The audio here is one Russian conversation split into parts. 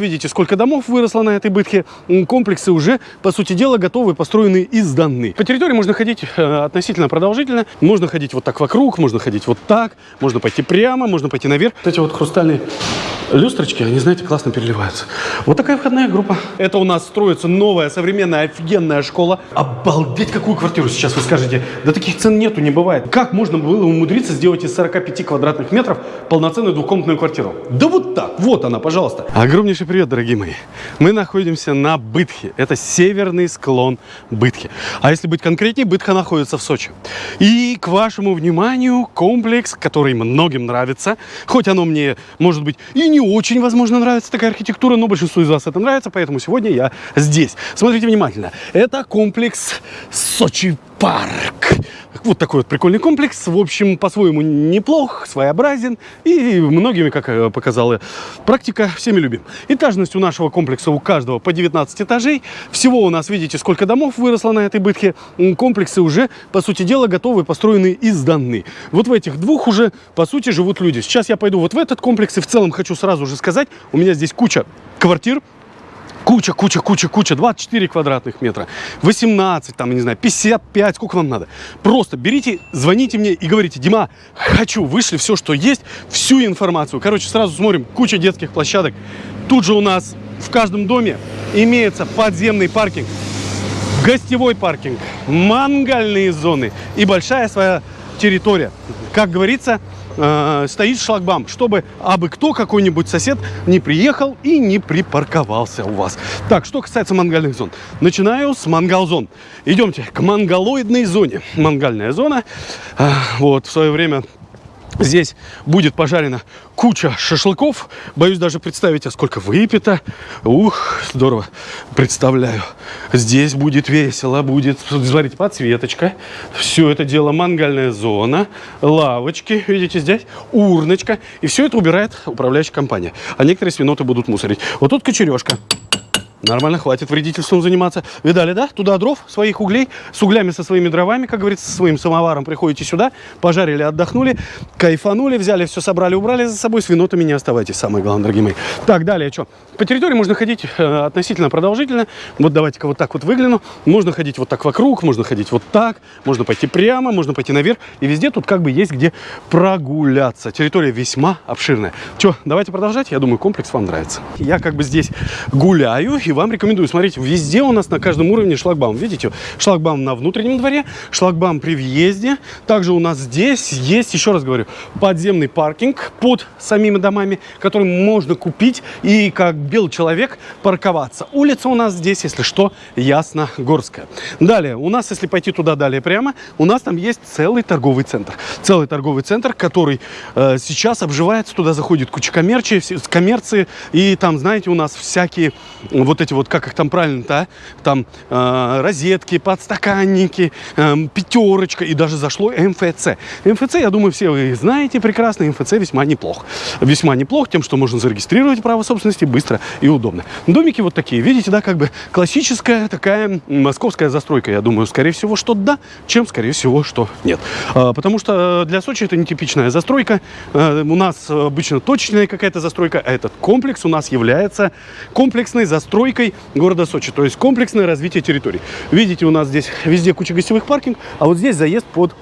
Видите, сколько домов выросло на этой бытхе. М, Комплексы уже, по сути дела, готовы, построены и сданы. По территории можно ходить э, относительно продолжительно. Можно ходить вот так вокруг, можно ходить вот так, можно пойти прямо, можно пойти наверх. Вот эти вот хрустальные люстрочки, они, знаете, классно переливаются. Вот такая входная группа. Это у нас строится новая, современная, офигенная школа. Обалдеть, какую квартиру сейчас вы скажете. Да таких цен нету, не бывает. Как можно было умудриться сделать из 45 квадратных метров полноценную двухкомнатную квартиру? Да вот так, вот она, пожалуйста. Огромнейший привет, дорогие мои. Мы находимся на Бытхе. Это северный склон Бытхи. А если быть конкретнее, Бытха находится в Сочи. И к вашему вниманию комплекс, который многим нравится. Хоть оно мне, может быть, и не очень, возможно, нравится такая архитектура, но большинству из вас это нравится, поэтому сегодня я здесь. Смотрите внимательно. Это комплекс Сочи парк. Вот такой вот прикольный комплекс. В общем, по-своему неплох, своеобразен. И многими, как э, показала практика, всеми любим. Этажность у нашего комплекса у каждого по 19 этажей. Всего у нас, видите, сколько домов выросло на этой бытхе. М, Комплексы уже, по сути дела, готовы, построены и сданы. Вот в этих двух уже, по сути, живут люди. Сейчас я пойду вот в этот комплекс. И в целом хочу сразу же сказать, у меня здесь куча квартир, Куча, куча, куча, куча, 24 квадратных метра, 18, там, не знаю, 55, сколько вам надо. Просто берите, звоните мне и говорите, Дима, хочу, вышли все, что есть, всю информацию. Короче, сразу смотрим, куча детских площадок. Тут же у нас в каждом доме имеется подземный паркинг, гостевой паркинг, мангальные зоны и большая своя территория. Как говорится, э, стоит шлагбаум, чтобы абы кто, какой-нибудь сосед не приехал и не припарковался у вас. Так, что касается мангальных зон. Начинаю с мангал-зон. Идемте к мангалоидной зоне. Мангальная зона. э, вот, в свое время Здесь будет пожарена куча шашлыков. Боюсь даже представить, а сколько выпито. Ух, здорово. Представляю. Здесь будет весело, будет, смотрите, подсветочка. Все это дело мангальная зона, лавочки, видите, здесь урночка. И все это убирает управляющая компания. А некоторые свиноты будут мусорить. Вот тут кочережка. Нормально, хватит вредительством заниматься. Видали, да? Туда дров, своих углей, с углями, со своими дровами, как говорится, со своим самоваром приходите сюда, пожарили, отдохнули, кайфанули, взяли, все собрали, убрали за собой, с винотами не оставайтесь, самое главное, дорогие мои. Так, далее, что? По территории можно ходить э, относительно продолжительно. Вот давайте-ка вот так вот выгляну. Можно ходить вот так вокруг, можно ходить вот так, можно пойти прямо, можно пойти наверх. И везде тут как бы есть где прогуляться. Территория весьма обширная. Что, давайте продолжать. Я думаю, комплекс вам нравится. Я как бы здесь гуляю и вам рекомендую. Смотрите, везде у нас на каждом уровне шлагбаум. Видите, шлагбаум на внутреннем дворе, шлагбаум при въезде. Также у нас здесь есть, еще раз говорю, подземный паркинг под самими домами, который можно купить и как белый человек парковаться. Улица у нас здесь, если что, Ясно-Горская. Далее, у нас, если пойти туда далее прямо, у нас там есть целый торговый центр. Целый торговый центр, который э, сейчас обживается, туда заходит куча с коммерции, и там, знаете, у нас всякие вот эти вот, как их там правильно-то, а? там э, розетки, подстаканники, э, пятерочка, и даже зашло МФЦ. МФЦ, я думаю, все вы знаете прекрасно, МФЦ весьма неплох. Весьма неплох тем, что можно зарегистрировать право собственности быстро и удобно. Домики вот такие, видите, да, как бы классическая такая московская застройка. Я думаю, скорее всего, что да, чем, скорее всего, что нет. А, Потому что э, для Сочи это нетипичная застройка. Э, У нас обычно точечная какая-то застройка, а этот комплекс у нас является комплексной застройкой города Сочи, то есть комплексное развитие территорий. Видите, у нас здесь везде куча гостевых паркинг, а вот здесь заезд под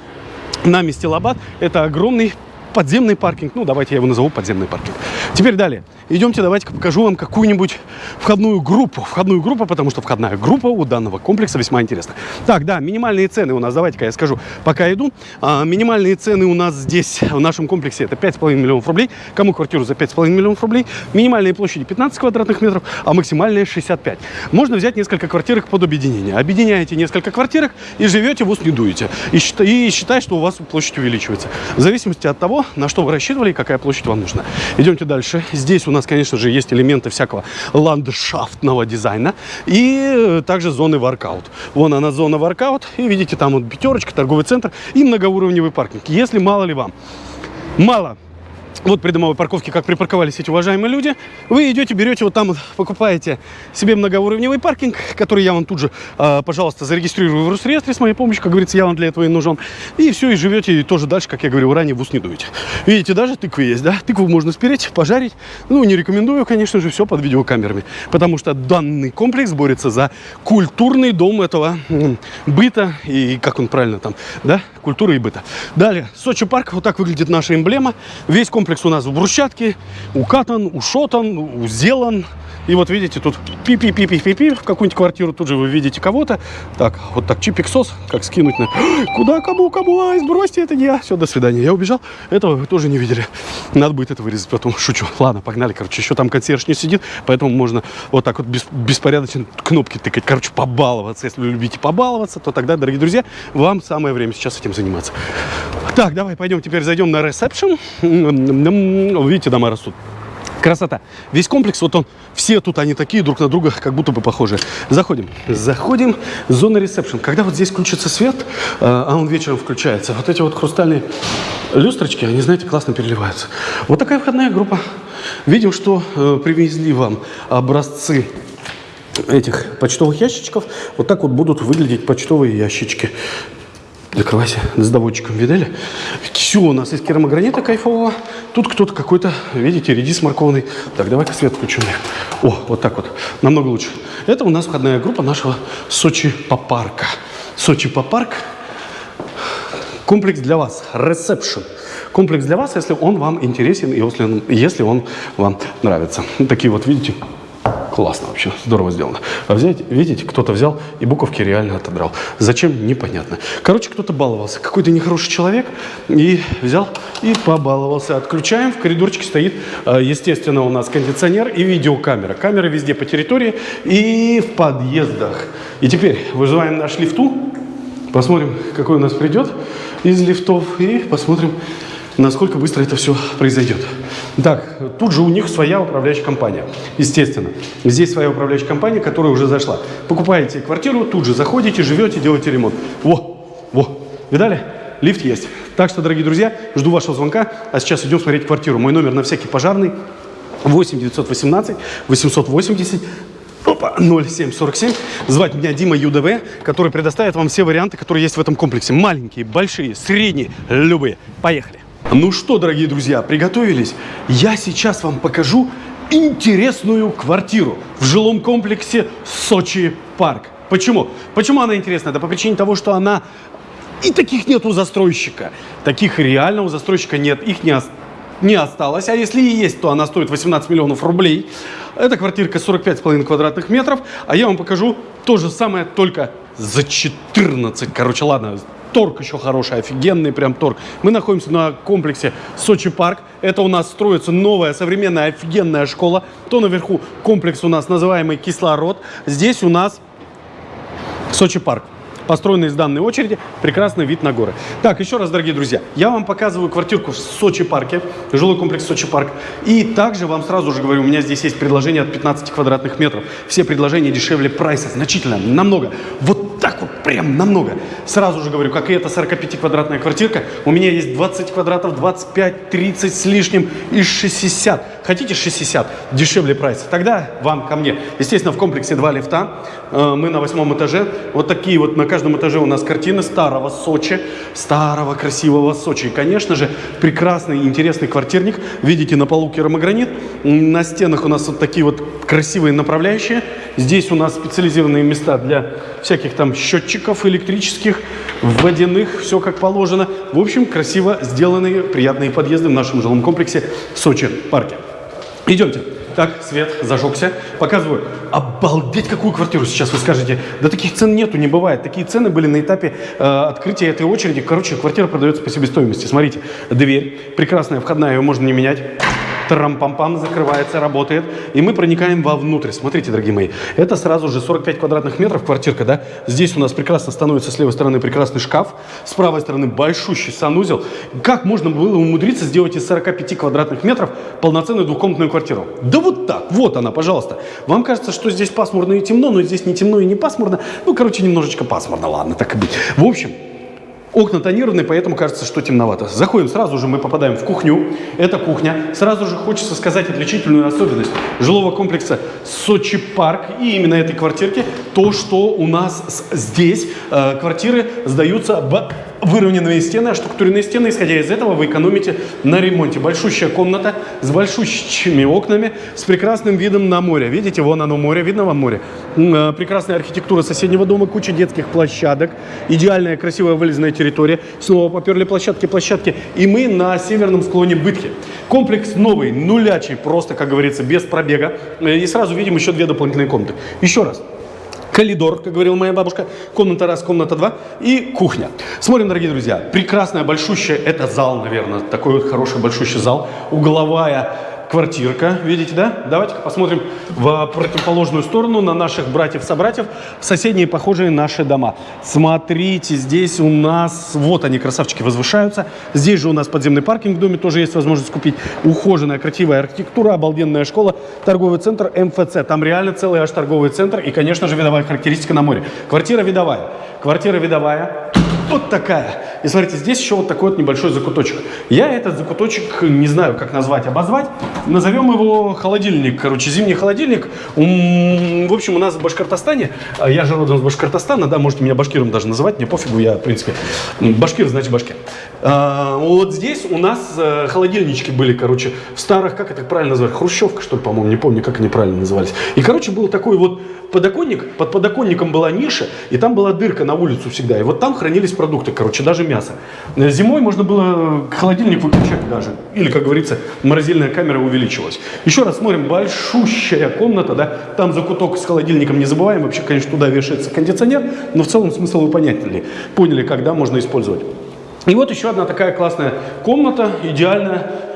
нами Стилабад. Это огромный подземный паркинг. Ну, давайте я его назову подземный паркинг. Теперь далее. Идемте, давайте-ка покажу вам какую-нибудь входную группу. Входную группу, потому что входная группа у данного комплекса весьма интересна. Так, да, минимальные цены у нас, давайте-ка я скажу, пока иду. А, минимальные цены у нас здесь, в нашем комплексе, это 5,5 миллионов рублей. Кому квартиру за 5,5 миллионов рублей? Минимальные площади 15 квадратных метров, а максимальная 65. Можно взять несколько квартирок под объединение. Объединяете несколько квартирок и живете, в ус не дуете. И, считай, и считай, что у вас площадь увеличивается. В зависимости от того, на что вы рассчитывали и какая площадь вам нужна. Идемте дальше. Здесь у нас, конечно же, есть элементы всякого ландшафтного дизайна и э, также зоны воркаут. Вон она зона воркаут. И видите, там вот пятерочка, торговый центр и многоуровневый паркинг. Если мало ли вам, мало вот при домовой парковке, как припарковались эти уважаемые люди, вы идете, берете вот там, покупаете себе многоуровневый паркинг, который я вам тут же, э, пожалуйста, зарегистрирую в Росреестре с моей помощью, как говорится, я вам для этого и нужен. И все, и живете, и тоже дальше, как я говорил ранее, в ус не дуете. Видите, даже тыквы есть, да? Тыкву можно спереть, пожарить. Ну, не рекомендую, конечно же, все под видеокамерами, потому что данный комплекс борется за культурный дом этого быта и, как он правильно там, да, культуры и быта. Далее, Сочи парк, вот так выглядит наша эмблема. Весь комплекс у нас в брусчатке, укатан, ушотан, сделан. И вот видите, тут пи-пи-пи-пи-пи-пи в какую-нибудь квартиру, тут же вы видите кого-то. Так, вот так чипик-сос, как скинуть на... Куда, кому, кому, ай, сбросьте, это не я. Все, до свидания. Я убежал. Этого вы тоже не видели. Надо будет это вырезать потом. Шучу. Ладно, погнали, короче. Еще там консьерж не сидит, поэтому можно вот так вот беспорядочно кнопки тыкать. Короче, побаловаться. Если вы любите побаловаться, то тогда, дорогие друзья, вам самое время сейчас этим заниматься. Так, давай пойдем теперь зайдем на ресепшн. Видите, дома растут. Красота. Весь комплекс, вот он, все тут они такие друг на друга, как будто бы похожи. Заходим. Заходим. Зона ресепшн. Когда вот здесь включится свет, а он вечером включается, вот эти вот хрустальные люстрочки, они, знаете, классно переливаются. Вот такая входная группа. Видим, что э, привезли вам образцы этих почтовых ящичков. Вот так вот будут выглядеть почтовые ящички. Закрывайся с доводчиком, видели? Все у нас из керамогранита кайфового. Тут кто-то какой-то, видите, редис морковный. Так, давай-ка свет включим. О, вот так вот. Намного лучше. Это у нас входная группа нашего Сочи Попарка. Сочи Попарк. Комплекс для вас. Ресепшн. Комплекс для вас, если он вам интересен и если он, вам нравится. Такие вот, видите, Классно вообще, здорово сделано. А взять, видите, кто-то взял и буковки реально отодрал. Зачем, непонятно. Короче, кто-то баловался. Какой-то нехороший человек и взял и побаловался. Отключаем, в коридорчике стоит, э, естественно, у нас кондиционер и видеокамера. Камеры везде по территории и в подъездах. И теперь вызываем наш лифту, посмотрим, какой у нас придет из лифтов и посмотрим, насколько быстро это все произойдет. Так, тут же у них своя управляющая компания, естественно. Здесь своя управляющая компания, которая уже зашла. Покупаете квартиру, тут же заходите, живете, делаете ремонт. Во, во, видали? Лифт есть. Так что, дорогие друзья, жду вашего звонка, а сейчас идем смотреть квартиру. Мой номер на всякий пожарный 8 918 880 Опа, 0747. Звать меня Дима ЮДВ, который предоставит вам все варианты, которые есть в этом комплексе. Маленькие, большие, средние, любые. Поехали. Ну что, дорогие друзья, приготовились? Я сейчас вам покажу интересную квартиру в жилом комплексе Сочи Парк. Почему? Почему она интересна? Да по причине того, что она... И таких нет у застройщика. Таких реально у застройщика нет. Их не, не осталось. А если и есть, то она стоит 18 миллионов рублей. Эта квартирка 45,5 квадратных метров. А я вам покажу то же самое, только за 14. Короче, ладно, торг еще хороший, офигенный прям торг. Мы находимся на комплексе Сочи Парк. Это у нас строится новая, современная, офигенная школа. То наверху комплекс у нас называемый Кислород. Здесь у нас Сочи Парк построенный из данной очереди, прекрасный вид на горы. Так, еще раз, дорогие друзья, я вам показываю квартирку в Сочи парке, жилой комплекс Сочи парк. И также вам сразу же говорю, у меня здесь есть предложение от 15 квадратных метров. Все предложения дешевле прайса, значительно, намного. Вот вот, прям намного. Сразу же говорю, как и эта 45-квадратная квартирка, у меня есть 20 квадратов, 25, 30 с лишним и 60. Хотите 60? Дешевле прайс. Тогда вам ко мне. Естественно, в комплексе два лифта. Э, мы на восьмом этаже. Вот такие вот на каждом этаже у нас картины старого Сочи. Старого красивого Сочи. И, конечно же, прекрасный интересный квартирник. Видите, на полу керамогранит. На стенах у нас вот такие вот красивые направляющие. Здесь у нас специализированные места для всяких там счетчиков электрических, водяных, все как положено. В общем, красиво сделанные, приятные подъезды в нашем жилом комплексе Сочи парке. Идемте. Так, свет зажегся. Показываю. Обалдеть, какую квартиру сейчас вы скажете. Да таких цен нету, не бывает. Такие цены были на этапе э, открытия этой очереди. Короче, квартира продается по себестоимости. Смотрите, дверь прекрасная, входная, ее можно не менять. Трам-пам-пам, закрывается, работает. И мы проникаем вовнутрь. Смотрите, дорогие мои, это сразу же 45 квадратных метров квартирка, да? Здесь у нас прекрасно становится с левой стороны прекрасный шкаф, с правой стороны большущий санузел. Как можно было умудриться сделать из 45 квадратных метров полноценную двухкомнатную квартиру? Да вот так, вот она, пожалуйста. Вам кажется, что здесь пасмурно и темно, но здесь не темно и не пасмурно. Ну, короче, немножечко пасмурно, ладно, так и быть. В общем, Окна тонированные, поэтому кажется, что темновато. Заходим, сразу же мы попадаем в кухню. Это кухня. Сразу же хочется сказать отличительную особенность жилого комплекса Сочи Парк и именно этой квартирки. То, что у нас здесь э, квартиры сдаются выровненные стены, а штукатуренные стены. Исходя из этого, вы экономите на ремонте. Большущая комната с большущими окнами, с прекрасным видом на море. Видите, вон оно море, видно вам море? Э, прекрасная архитектура соседнего дома, куча детских площадок, идеальная красивая вылезная территория. Снова поперли площадки, площадки. И мы на северном склоне Бытки. Комплекс новый, нулячий, просто, как говорится, без пробега. Э, и сразу видим еще две дополнительные комнаты. Еще раз. Коридор, как говорила моя бабушка, комната раз, комната два и кухня. Смотрим, дорогие друзья, прекрасная, большущая, это зал, наверное, такой вот хороший, большущий зал, угловая квартирка, видите, да? Давайте посмотрим в противоположную сторону на наших братьев-собратьев, соседние похожие наши дома. Смотрите, здесь у нас, вот они, красавчики, возвышаются. Здесь же у нас подземный паркинг в доме, тоже есть возможность купить. Ухоженная, красивая архитектура, обалденная школа, торговый центр МФЦ. Там реально целый аж торговый центр и, конечно же, видовая характеристика на море. Квартира видовая. Квартира видовая вот такая. И смотрите, здесь еще вот такой вот небольшой закуточек. Я этот закуточек не знаю, как назвать, обозвать. Назовем его холодильник. Короче, зимний холодильник. В общем, у нас в Башкортостане, а я же родом с Башкортостана, да, можете меня башкиром даже называть, мне пофигу, я, в принципе, башкир, значит башкир. А, вот здесь у нас э, холодильнички были, короче, в старых, как это правильно называть, хрущевка, что ли, по-моему, не помню, как они правильно назывались. И, короче, был такой вот подоконник, под подоконником была ниша, и там была дырка на улицу всегда. И вот там хранились продукты, короче, даже мясо. Э, зимой можно было холодильник выключать даже. Или, как говорится, морозильная камера увеличилась. Еще раз смотрим, большущая комната, да, там закуток с холодильником не забываем. Вообще, конечно, туда вешается кондиционер, но в целом смысл вы поняли, поняли, когда можно использовать. И вот еще одна такая классная комната, идеальная,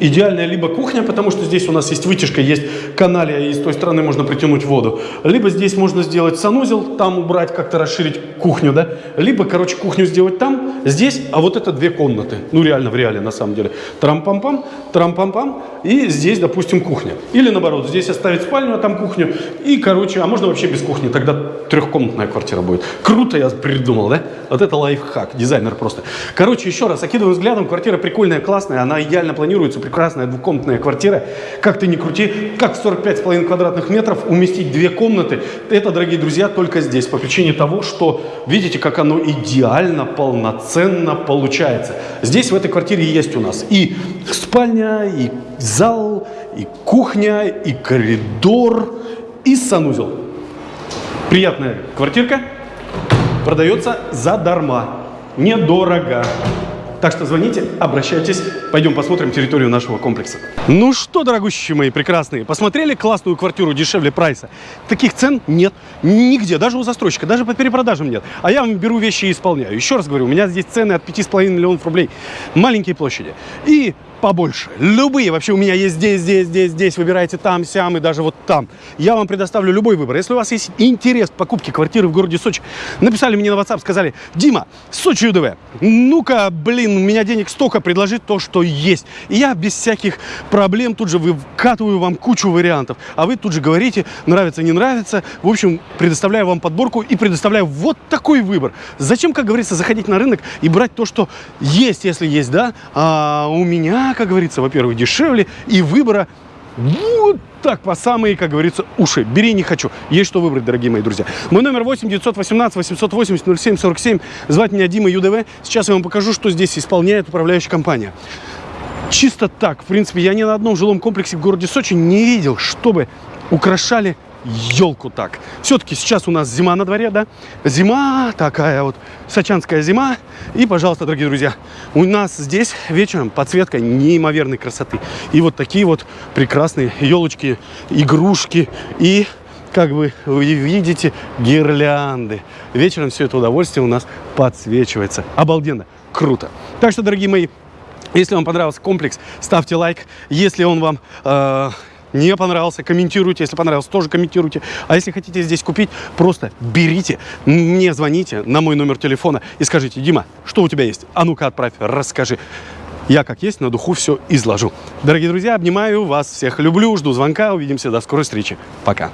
идеальная либо кухня, потому что здесь у нас есть вытяжка, есть каналия, и с той стороны можно притянуть воду. Либо здесь можно сделать санузел, там убрать, как-то расширить кухню, да. Либо, короче, кухню сделать там, здесь, а вот это две комнаты. Ну, реально, в реале, на самом деле. Трам-пам-пам, трам-пам-пам, и здесь, допустим, кухня. Или, наоборот, здесь оставить спальню, а там кухню. И, короче, а можно вообще без кухни, тогда трехкомнатная квартира будет. Круто я придумал, да? Вот это лайфхак, дизайнер просто. Короче, еще раз, окидываю взглядом, квартира прикольная, классная, она идеально планируется, прекрасная двухкомнатная квартира. Как ты ни крути, как в 45,5 квадратных метров уместить две комнаты, это, дорогие друзья, только здесь. По причине того, что видите, как оно идеально, полноценно получается. Здесь в этой квартире есть у нас и спальня, и зал, и кухня, и коридор, и санузел. Приятная квартирка. Продается задарма. Недорого. Так что звоните, обращайтесь, пойдем посмотрим территорию нашего комплекса. Ну что, дорогущие мои прекрасные, посмотрели классную квартиру дешевле прайса? Таких цен нет нигде, даже у застройщика, даже по перепродажам нет. А я вам беру вещи и исполняю. Еще раз говорю, у меня здесь цены от 5,5 миллионов рублей. Маленькие площади. И побольше. Любые. Вообще у меня есть здесь, здесь, здесь, здесь. Выбирайте там, сям и даже вот там. Я вам предоставлю любой выбор. Если у вас есть интерес к покупке квартиры в городе Сочи, написали мне на WhatsApp, сказали, Дима, Сочи ЮДВ, ну-ка, блин, у меня денег столько, предложить то, что есть. И я без всяких проблем тут же выкатываю вам кучу вариантов. А вы тут же говорите, нравится, не нравится. В общем, предоставляю вам подборку и предоставляю вот такой выбор. Зачем, как говорится, заходить на рынок и брать то, что есть, если есть, да? А у меня как говорится, во-первых, дешевле, и выбора вот так по самые, как говорится, уши. Бери не хочу. Есть что выбрать, дорогие мои друзья. Мой номер 8 918 880 07 47. Звать меня Дима ЮДВ. Сейчас я вам покажу, что здесь исполняет управляющая компания. Чисто так. В принципе, я ни на одном жилом комплексе в городе Сочи не видел, чтобы украшали елку так. Все-таки сейчас у нас зима на дворе, да? Зима, такая вот сочанская зима. И, пожалуйста, дорогие друзья, у нас здесь вечером подсветка неимоверной красоты. И вот такие вот прекрасные елочки, игрушки и как бы вы видите, гирлянды. Вечером все это удовольствие у нас подсвечивается. Обалденно, круто. Так что, дорогие мои, если вам понравился комплекс, ставьте лайк. Если он вам э, не понравился, комментируйте. Если понравился, тоже комментируйте. А если хотите здесь купить, просто берите, мне звоните на мой номер телефона и скажите, Дима, что у тебя есть? А ну-ка отправь, расскажи. Я как есть на духу все изложу. Дорогие друзья, обнимаю вас всех, люблю, жду звонка, увидимся, до скорой встречи. Пока.